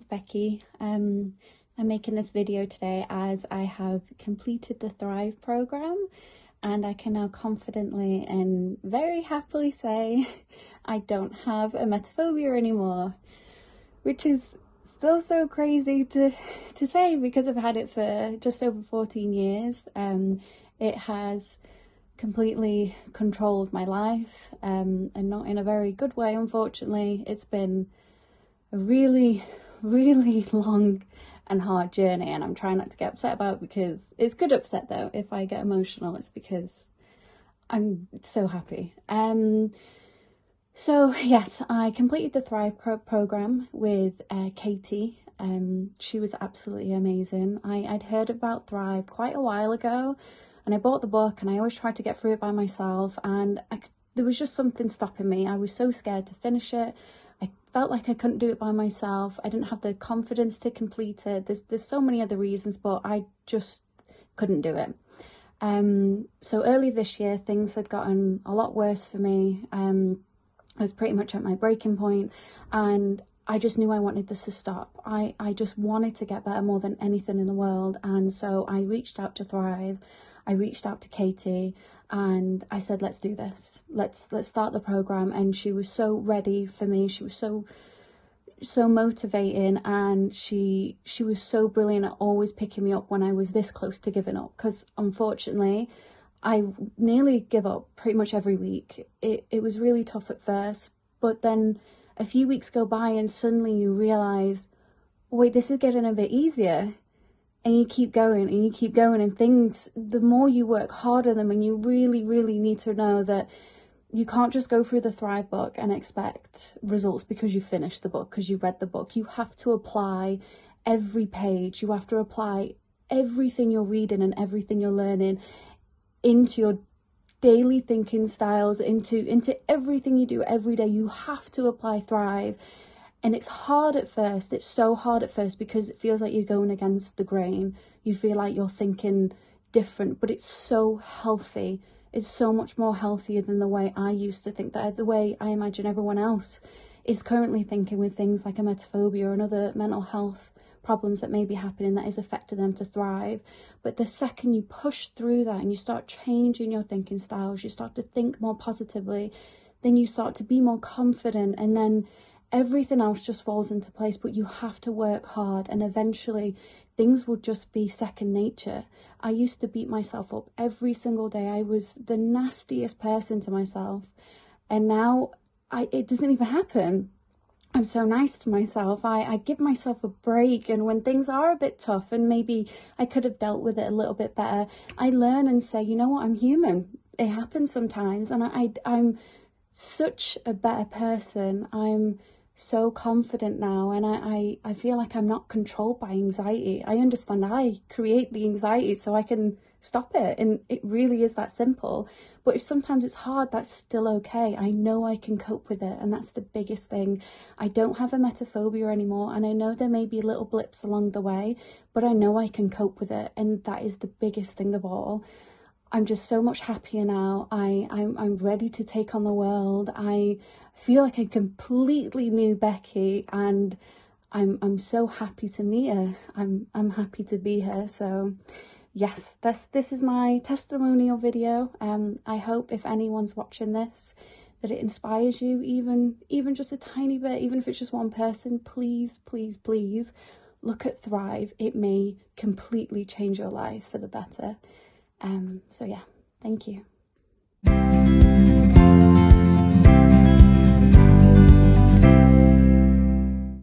name's Becky. Um, I'm making this video today as I have completed the Thrive program and I can now confidently and very happily say I don't have emetophobia anymore, which is still so crazy to, to say because I've had it for just over 14 years. Um, it has completely controlled my life um, and not in a very good way, unfortunately. It's been a really, really long and hard journey and I'm trying not to get upset about because it's good upset though. If I get emotional, it's because I'm so happy. Um, so yes, I completed the Thrive pro program with uh, Katie. Um, she was absolutely amazing. I, I'd heard about Thrive quite a while ago and I bought the book and I always tried to get through it by myself and I, there was just something stopping me. I was so scared to finish it. Felt like I couldn't do it by myself. I didn't have the confidence to complete it. There's, there's so many other reasons, but I just couldn't do it. Um, so early this year, things had gotten a lot worse for me. Um, I was pretty much at my breaking point and I just knew I wanted this to stop. I, I just wanted to get better more than anything in the world. And so I reached out to Thrive. I reached out to Katie and I said, let's do this. Let's, let's start the program. And she was so ready for me. She was so, so motivating and she, she was so brilliant at always picking me up when I was this close to giving up. Cause unfortunately, I nearly give up pretty much every week. It, it was really tough at first, but then a few weeks go by and suddenly you realize, wait, this is getting a bit easier and you keep going and you keep going and things the more you work harder them and you really really need to know that you can't just go through the thrive book and expect results because you finished the book because you read the book. You have to apply every page. You have to apply everything you're reading and everything you're learning into your daily thinking styles into into everything you do every day. You have to apply thrive and it's hard at first, it's so hard at first because it feels like you're going against the grain. You feel like you're thinking different, but it's so healthy. It's so much more healthier than the way I used to think, that the way I imagine everyone else is currently thinking with things like emetophobia and other mental health problems that may be happening that is affecting them to thrive. But the second you push through that and you start changing your thinking styles, you start to think more positively, then you start to be more confident and then everything else just falls into place but you have to work hard and eventually things will just be second nature. I used to beat myself up every single day. I was the nastiest person to myself and now i it doesn't even happen. I'm so nice to myself. I i give myself a break and when things are a bit tough and maybe i could have dealt with it a little bit better i learn and say you know what? I'm human. It happens sometimes. And i, I i'm such a better person. I'm so confident now and I, I, I feel like I'm not controlled by anxiety. I understand I create the anxiety so I can stop it and it really is that simple. But if sometimes it's hard, that's still okay. I know I can cope with it and that's the biggest thing. I don't have a emetophobia anymore and I know there may be little blips along the way, but I know I can cope with it and that is the biggest thing of all. I'm just so much happier now. I, I'm, I'm ready to take on the world. I feel like a completely new Becky and I'm, I'm so happy to meet her. I'm, I'm happy to be here. So yes, this, this is my testimonial video. Um, I hope if anyone's watching this, that it inspires you even, even just a tiny bit, even if it's just one person, please, please, please look at Thrive. It may completely change your life for the better. Um, so yeah, thank you.